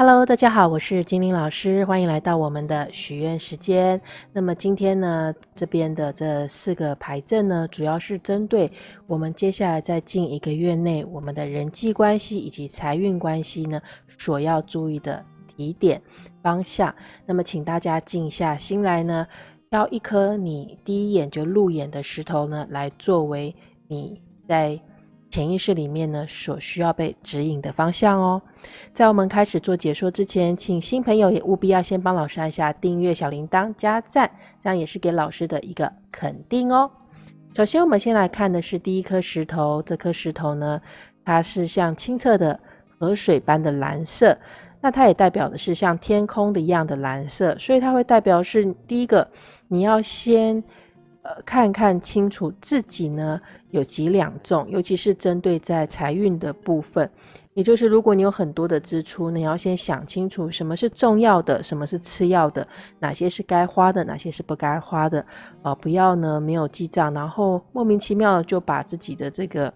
Hello，大家好，我是精灵老师，欢迎来到我们的许愿时间。那么今天呢，这边的这四个牌阵呢，主要是针对我们接下来在近一个月内我们的人际关系以及财运关系呢，所要注意的提点方向。那么请大家静下心来呢，挑一颗你第一眼就入眼的石头呢，来作为你在。潜意识里面呢，所需要被指引的方向哦。在我们开始做解说之前，请新朋友也务必要先帮老师按下订阅、小铃铛、加赞，这样也是给老师的一个肯定哦。首先，我们先来看的是第一颗石头，这颗石头呢，它是像清澈的河水般的蓝色，那它也代表的是像天空的一样的蓝色，所以它会代表是第一个，你要先。呃，看看清楚自己呢有几两重，尤其是针对在财运的部分，也就是如果你有很多的支出，你要先想清楚什么是重要的，什么是次要的，哪些是该花的，哪些是不该花的，啊，不要呢没有记账，然后莫名其妙就把自己的这个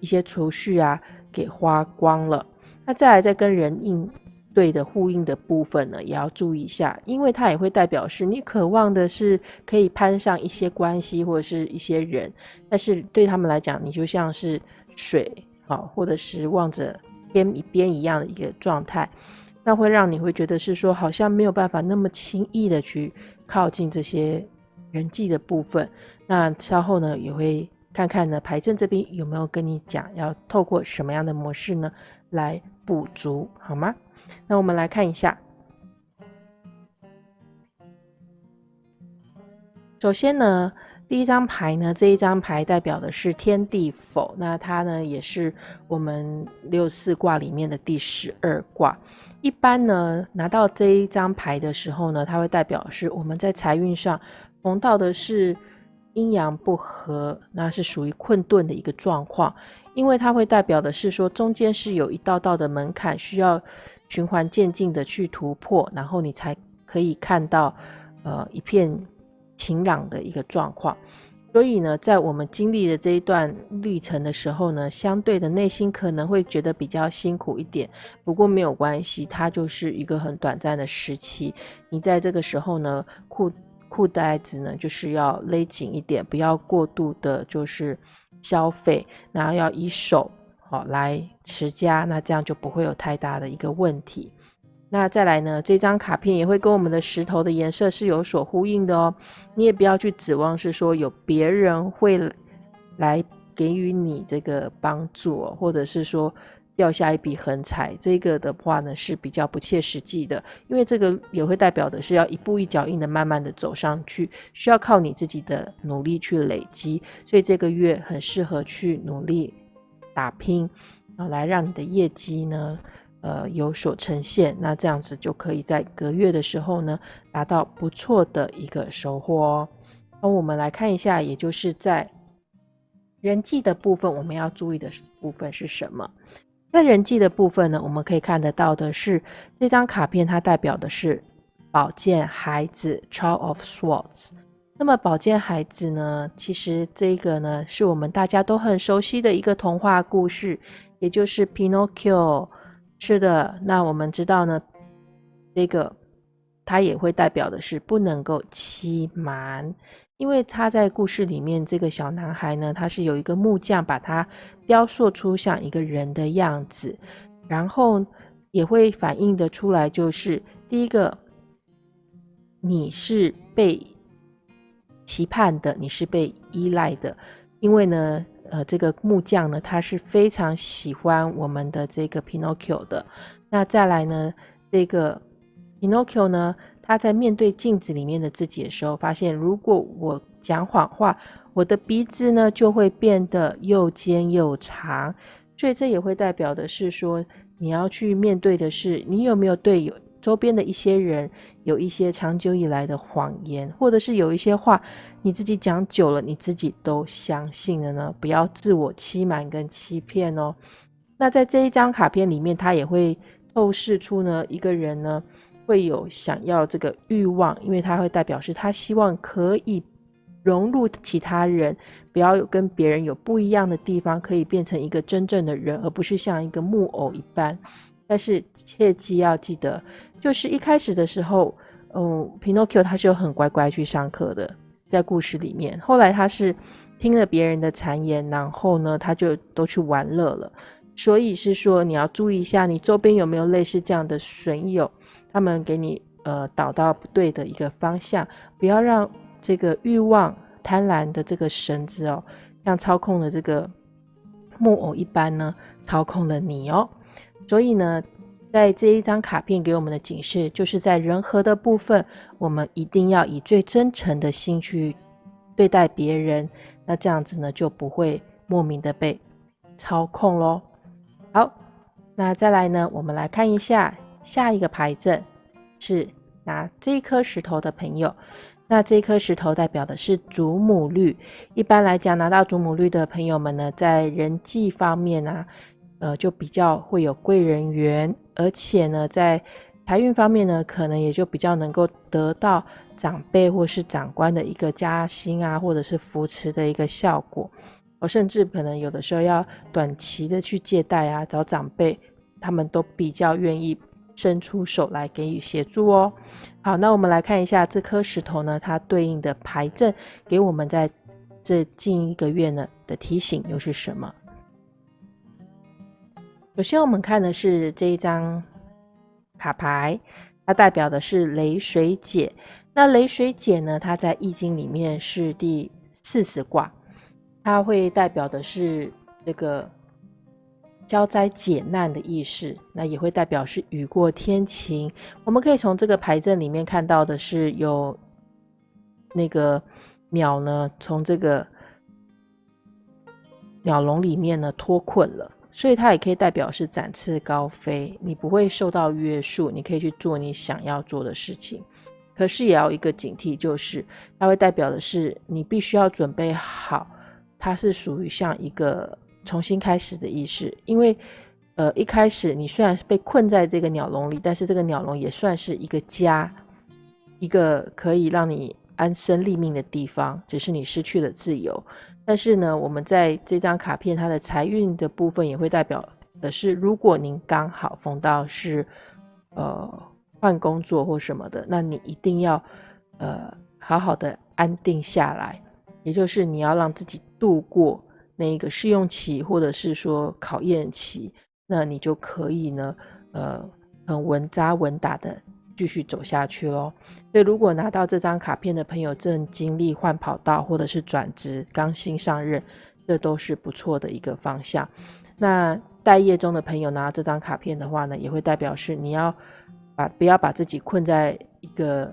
一些储蓄啊给花光了。那再来再跟人应。对的呼应的部分呢，也要注意一下，因为它也会代表是你渴望的是可以攀上一些关系或者是一些人，但是对他们来讲，你就像是水，好，或者是望着天一边一样的一个状态，那会让你会觉得是说好像没有办法那么轻易的去靠近这些人际的部分。那稍后呢，也会看看呢牌阵这边有没有跟你讲要透过什么样的模式呢来补足，好吗？那我们来看一下，首先呢，第一张牌呢，这一张牌代表的是天地否，那它呢也是我们六四卦里面的第十二卦。一般呢，拿到这一张牌的时候呢，它会代表是我们在财运上逢到的是阴阳不和，那是属于困顿的一个状况，因为它会代表的是说中间是有一道道的门槛需要。循环渐进的去突破，然后你才可以看到，呃，一片晴朗的一个状况。所以呢，在我们经历的这一段历程的时候呢，相对的内心可能会觉得比较辛苦一点。不过没有关系，它就是一个很短暂的时期。你在这个时候呢，裤裤带子呢就是要勒紧一点，不要过度的，就是消费，然后要以手。好，来持家，那这样就不会有太大的一个问题。那再来呢，这张卡片也会跟我们的石头的颜色是有所呼应的哦。你也不要去指望是说有别人会来给予你这个帮助，或者是说掉下一笔横财，这个的话呢是比较不切实际的，因为这个也会代表的是要一步一脚印的慢慢的走上去，需要靠你自己的努力去累积，所以这个月很适合去努力。打拼，然后来让你的业绩呢，呃，有所呈现。那这样子就可以在隔月的时候呢，达到不错的一个收获哦。那我们来看一下，也就是在人际的部分，我们要注意的部分是什么？在人际的部分呢，我们可以看得到的是这张卡片，它代表的是宝剑孩子 （Child of Swords）。那么宝剑孩子呢？其实这个呢，是我们大家都很熟悉的一个童话故事，也就是 Pinocchio。是的，那我们知道呢，这个它也会代表的是不能够欺瞒，因为他在故事里面，这个小男孩呢，他是有一个木匠把他雕塑出像一个人的样子，然后也会反映的出来，就是第一个，你是被。期盼的，你是被依赖的，因为呢，呃，这个木匠呢，他是非常喜欢我们的这个 Pinocchio 的。那再来呢，这个 Pinocchio 呢，他在面对镜子里面的自己的时候，发现如果我讲谎话，我的鼻子呢就会变得又尖又长。所以这也会代表的是说，你要去面对的是，你有没有对有。周边的一些人有一些长久以来的谎言，或者是有一些话你自己讲久了，你自己都相信了呢？不要自我欺瞒跟欺骗哦。那在这一张卡片里面，它也会透视出呢，一个人呢会有想要这个欲望，因为它会代表是他希望可以融入其他人，不要有跟别人有不一样的地方，可以变成一个真正的人，而不是像一个木偶一般。但是切记要记得，就是一开始的时候，嗯，Pinocchio 他是有很乖乖去上课的，在故事里面。后来他是听了别人的谗言，然后呢，他就都去玩乐了。所以是说，你要注意一下，你周边有没有类似这样的损友，他们给你呃导到不对的一个方向，不要让这个欲望、贪婪的这个绳子哦，像操控的这个木偶一般呢，操控了你哦。所以呢，在这一张卡片给我们的警示，就是在人和的部分，我们一定要以最真诚的心去对待别人，那这样子呢，就不会莫名的被操控喽。好，那再来呢，我们来看一下下一个牌阵，是拿这一颗石头的朋友。那这一颗石头代表的是祖母绿。一般来讲，拿到祖母绿的朋友们呢，在人际方面啊。呃，就比较会有贵人缘，而且呢，在财运方面呢，可能也就比较能够得到长辈或是长官的一个加薪啊，或者是扶持的一个效果。我甚至可能有的时候要短期的去借贷啊，找长辈，他们都比较愿意伸出手来给予协助哦。好，那我们来看一下这颗石头呢，它对应的牌阵给我们在这近一个月呢的提醒又是什么？首先，我们看的是这一张卡牌，它代表的是雷水解。那雷水解呢，它在易经里面是第四十卦，它会代表的是这个消灾解难的意思。那也会代表是雨过天晴。我们可以从这个牌阵里面看到的是有那个鸟呢，从这个鸟笼里面呢脱困了。所以它也可以代表是展翅高飞，你不会受到约束，你可以去做你想要做的事情。可是也要一个警惕，就是它会代表的是你必须要准备好，它是属于像一个重新开始的意识。因为呃一开始你虽然是被困在这个鸟笼里，但是这个鸟笼也算是一个家，一个可以让你安身立命的地方，只是你失去了自由。但是呢，我们在这张卡片，它的财运的部分也会代表的是，如果您刚好逢到是，呃，换工作或什么的，那你一定要，呃，好好的安定下来，也就是你要让自己度过那个试用期或者是说考验期，那你就可以呢，呃，很稳扎稳打的。继续走下去喽。所以，如果拿到这张卡片的朋友正经历换跑道或者是转职、刚新上任，这都是不错的一个方向。那待业中的朋友拿到这张卡片的话呢，也会代表是你要把不要把自己困在一个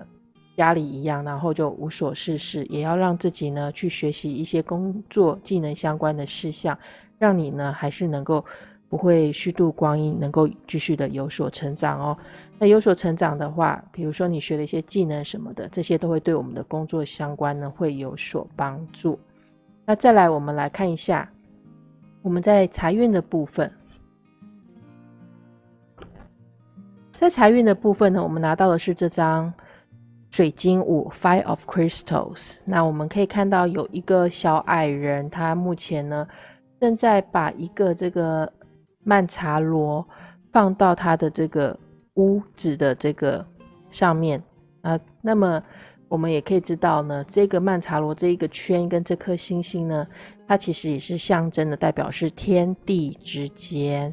家里一样，然后就无所事事，也要让自己呢去学习一些工作技能相关的事项，让你呢还是能够不会虚度光阴，能够继续的有所成长哦。那有所成长的话，比如说你学了一些技能什么的，这些都会对我们的工作相关呢，会有所帮助。那再来，我们来看一下我们在财运的部分，在财运的部分呢，我们拿到的是这张水晶五 （Five of Crystals）。那我们可以看到有一个小矮人，他目前呢正在把一个这个曼茶罗放到他的这个。屋子的这个上面啊，那么我们也可以知道呢，这个曼茶罗这一个圈跟这颗星星呢，它其实也是象征的，代表是天地之间，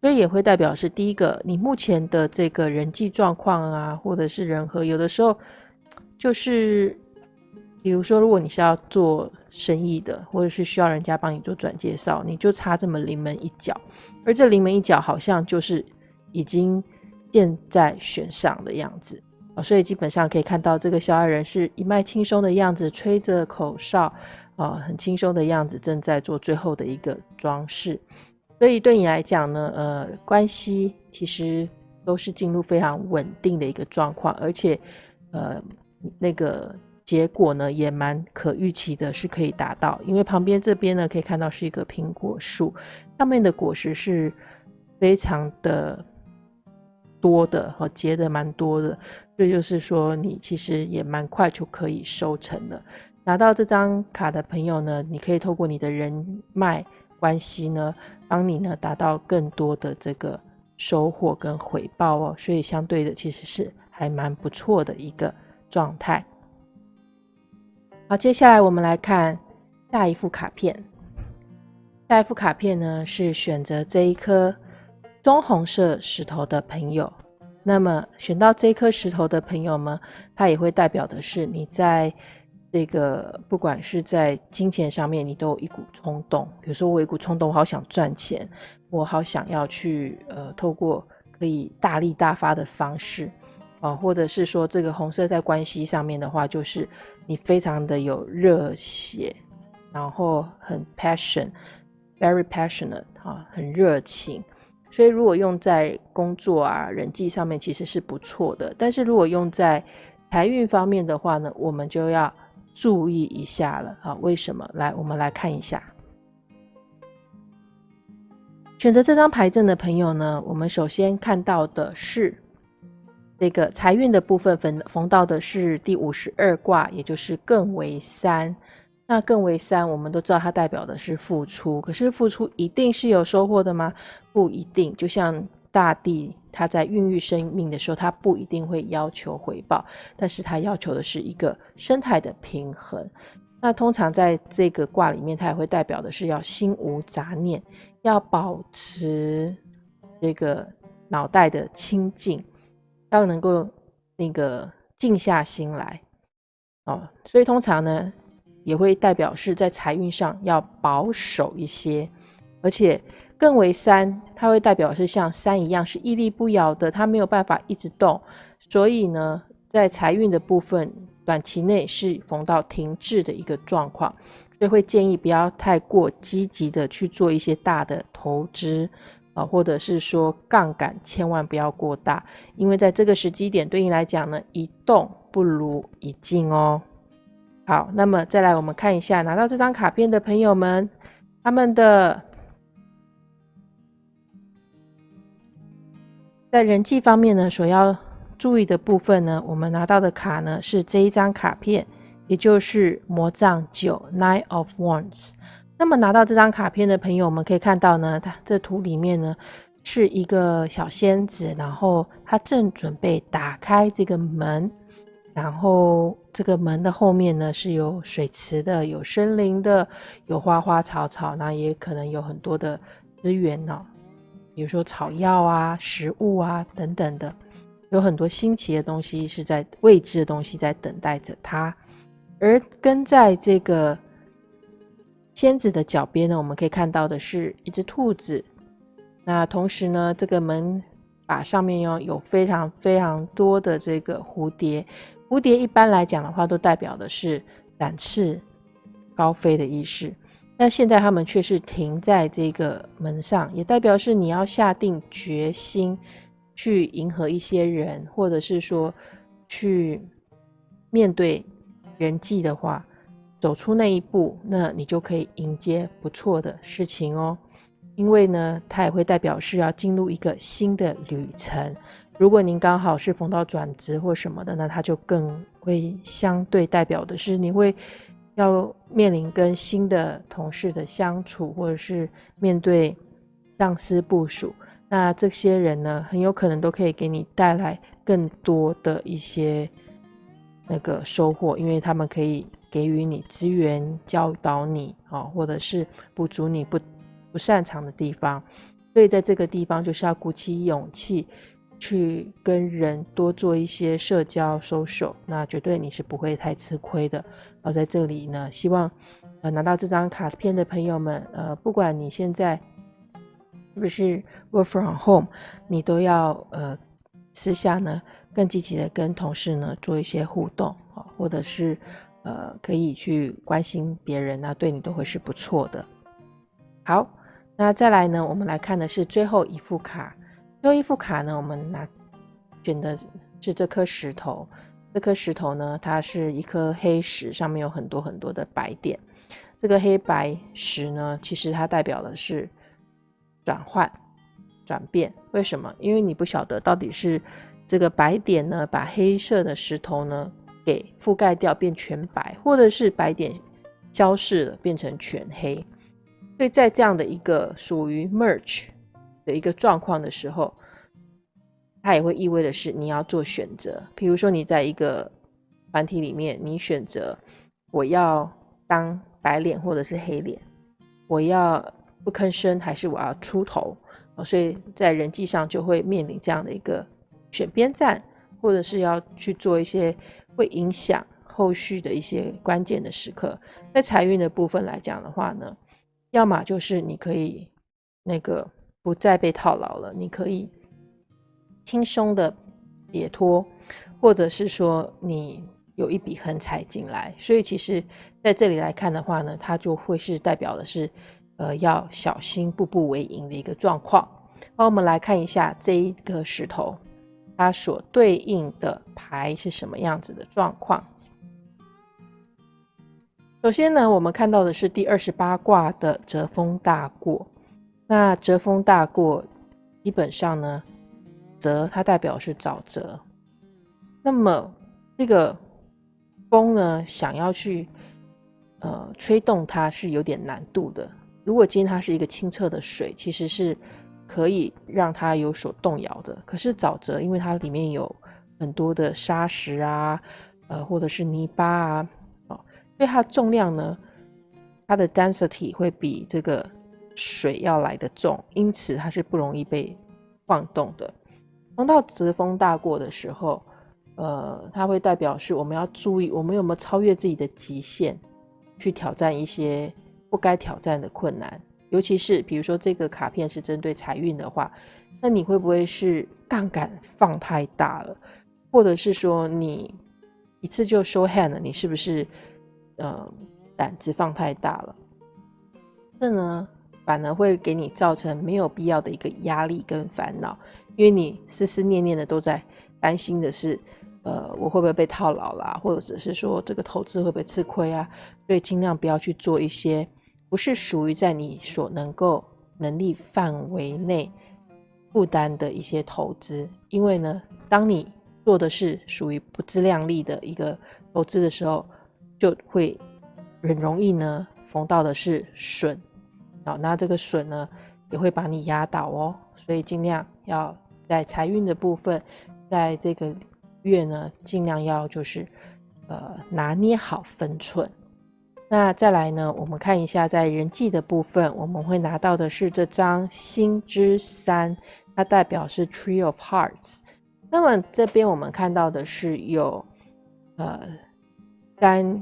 所以也会代表是第一个，你目前的这个人际状况啊，或者是人和，有的时候就是，比如说，如果你是要做生意的，或者是需要人家帮你做转介绍，你就差这么临门一脚，而这临门一脚好像就是已经。箭在弦上的样子啊，所以基本上可以看到这个小矮人是一脉轻松的样子，吹着口哨啊，很轻松的样子，正在做最后的一个装饰。所以对你来讲呢，呃，关系其实都是进入非常稳定的一个状况，而且呃，那个结果呢也蛮可预期的，是可以达到。因为旁边这边呢可以看到是一个苹果树，上面的果实是非常的。多的和结的蛮多的，这就是说你其实也蛮快就可以收成了。拿到这张卡的朋友呢，你可以透过你的人脉关系呢，帮你呢达到更多的这个收获跟回报哦，所以相对的其实是还蛮不错的一个状态。好，接下来我们来看下一副卡片。下一副卡片呢是选择这一颗棕红色石头的朋友。那么选到这一颗石头的朋友们，它也会代表的是你在这个不管是在金钱上面，你都有一股冲动。比如说我有一股冲动，我好想赚钱，我好想要去呃透过可以大力大发的方式啊，或者是说这个红色在关系上面的话，就是你非常的有热血，然后很 passion，very passionate 啊，很热情。所以，如果用在工作啊、人际上面，其实是不错的。但是如果用在财运方面的话呢，我们就要注意一下了啊。为什么？来，我们来看一下，选择这张牌阵的朋友呢，我们首先看到的是这个财运的部分，逢逢到的是第五十二卦，也就是艮为三。那艮为三，我们都知道它代表的是付出，可是付出一定是有收获的吗？不一定。就像大地，它在孕育生命的时候，它不一定会要求回报，但是它要求的是一个生态的平衡。那通常在这个卦里面，它也会代表的是要心无杂念，要保持这个脑袋的清净，要能够那个静下心来哦。所以通常呢。也会代表是在财运上要保守一些，而且更为三，它会代表是像山一样是屹立不摇的，它没有办法一直动，所以呢，在财运的部分，短期内是逢到停滞的一个状况，所以会建议不要太过积极的去做一些大的投资啊，或者是说杠杆千万不要过大，因为在这个时机点对你来讲呢，一动不如一静哦。好，那么再来，我们看一下拿到这张卡片的朋友们，他们的在人际方面呢，所要注意的部分呢，我们拿到的卡呢是这一张卡片，也就是魔杖九 （Nine of Wands）。那么拿到这张卡片的朋友，我们可以看到呢，它这图里面呢是一个小仙子，然后她正准备打开这个门。然后这个门的后面呢是有水池的，有森林的，有花花草草，那也可能有很多的资源呢，比如说草药啊、食物啊等等的，有很多新奇的东西是在未知的东西在等待着它。而跟在这个仙子的脚边呢，我们可以看到的是一只兔子。那同时呢，这个门把上面有有非常非常多的这个蝴蝶。蝴蝶一般来讲的话，都代表的是展翅高飞的意思。但现在他们却是停在这个门上，也代表是你要下定决心去迎合一些人，或者是说去面对人际的话，走出那一步，那你就可以迎接不错的事情哦。因为呢，它也会代表是要进入一个新的旅程。如果您刚好是逢到转职或什么的，那它就更会相对代表的是你会要面临跟新的同事的相处，或者是面对上司部署。那这些人呢，很有可能都可以给你带来更多的一些那个收获，因为他们可以给予你资源，教导你啊，或者是补足你不不擅长的地方。所以在这个地方，就是要鼓起勇气。去跟人多做一些社交 social，，那绝对你是不会太吃亏的。然后在这里呢，希望呃拿到这张卡片的朋友们，呃，不管你现在是不是 work from home，你都要呃私下呢更积极的跟同事呢做一些互动啊，或者是呃可以去关心别人那对你都会是不错的。好，那再来呢，我们来看的是最后一副卡。最后一副卡呢，我们拿选的是这颗石头。这颗石头呢，它是一颗黑石，上面有很多很多的白点。这个黑白石呢，其实它代表的是转换、转变。为什么？因为你不晓得到底是这个白点呢，把黑色的石头呢给覆盖掉，变全白，或者是白点消失了，变成全黑。所以在这样的一个属于 merge。的一个状况的时候，它也会意味的是你要做选择。比如说，你在一个团体里面，你选择我要当白脸或者是黑脸，我要不吭声还是我要出头所以在人际上就会面临这样的一个选边站，或者是要去做一些会影响后续的一些关键的时刻。在财运的部分来讲的话呢，要么就是你可以那个不再被套牢了，你可以。轻松的解脱，或者是说你有一笔横财进来，所以其实在这里来看的话呢，它就会是代表的是，呃，要小心步步为营的一个状况。那我们来看一下这一个石头，它所对应的牌是什么样子的状况。首先呢，我们看到的是第二十八卦的折风大过。那折风大过，基本上呢。泽它代表是沼泽，那么这个风呢，想要去呃吹动它是有点难度的。如果今天它是一个清澈的水，其实是可以让它有所动摇的。可是沼泽，因为它里面有很多的沙石啊，呃或者是泥巴啊，哦，所以它的重量呢，它的 density 会比这个水要来的重，因此它是不容易被晃动的。当到直风大过的时候，呃，它会代表是我们要注意，我们有没有超越自己的极限，去挑战一些不该挑战的困难。尤其是比如说这个卡片是针对财运的话，那你会不会是杠杆放太大了，或者是说你一次就收 hand 了？你是不是呃胆子放太大了？这呢，反而会给你造成没有必要的一个压力跟烦恼。因为你思思念念的都在担心的是，呃，我会不会被套牢啦，或者是说这个投资会不会吃亏啊？所以尽量不要去做一些不是属于在你所能够能力范围内负担的一些投资。因为呢，当你做的是属于不自量力的一个投资的时候，就会很容易呢逢到的是损，好，那这个损呢也会把你压倒哦。所以尽量要。在财运的部分，在这个月呢，尽量要就是呃拿捏好分寸。那再来呢，我们看一下在人际的部分，我们会拿到的是这张星之三，它代表是 Tree of Hearts。那么这边我们看到的是有呃三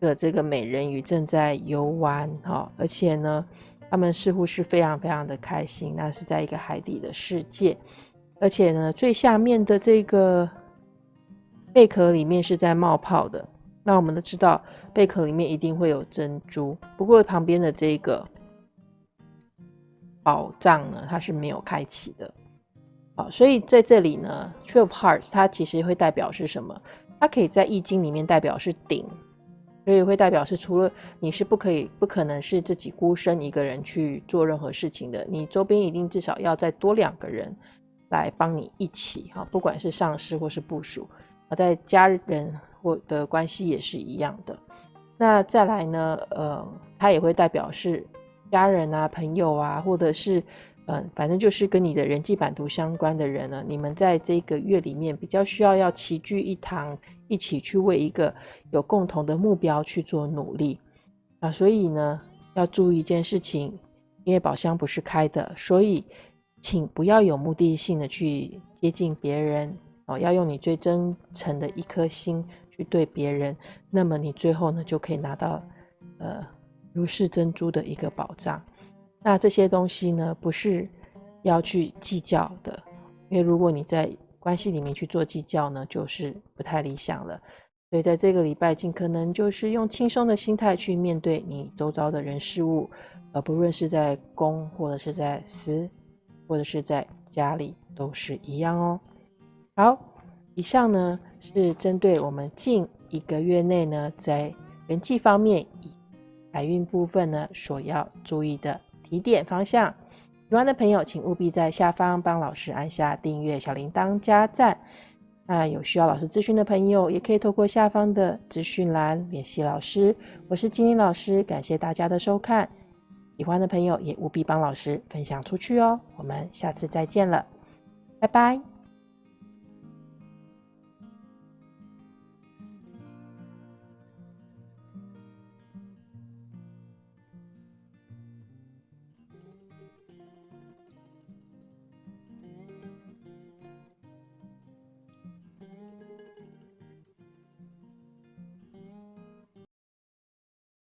个这个美人鱼正在游玩哈，而且呢，他们似乎是非常非常的开心，那是在一个海底的世界。而且呢，最下面的这个贝壳里面是在冒泡的。那我们都知道，贝壳里面一定会有珍珠。不过旁边的这个宝藏呢，它是没有开启的。好，所以在这里呢，Tree of Hearts 它其实会代表是什么？它可以在易经里面代表是顶，所以会代表是除了你是不可以、不可能是自己孤身一个人去做任何事情的，你周边一定至少要再多两个人。来帮你一起哈，不管是上司或是部属，啊，在家人或的关系也是一样的。那再来呢，呃，它也会代表是家人啊、朋友啊，或者是嗯，反正就是跟你的人际版图相关的人呢，你们在这个月里面比较需要要齐聚一堂，一起去为一个有共同的目标去做努力啊。所以呢，要注意一件事情，因为宝箱不是开的，所以。请不要有目的性的去接近别人哦，要用你最真诚的一颗心去对别人，那么你最后呢就可以拿到呃如是珍珠的一个宝藏。那这些东西呢不是要去计较的，因为如果你在关系里面去做计较呢，就是不太理想了。所以在这个礼拜，尽可能就是用轻松的心态去面对你周遭的人事物，而不论是在公或者是在私。或者是在家里都是一样哦。好，以上呢是针对我们近一个月内呢，在人际方面以财运部分呢所要注意的提点方向。喜欢的朋友，请务必在下方帮老师按下订阅、小铃铛、加赞。那有需要老师咨询的朋友，也可以透过下方的资讯栏联系老师。我是金玲老师，感谢大家的收看。喜欢的朋友也务必帮老师分享出去哦，我们下次再见了，拜拜。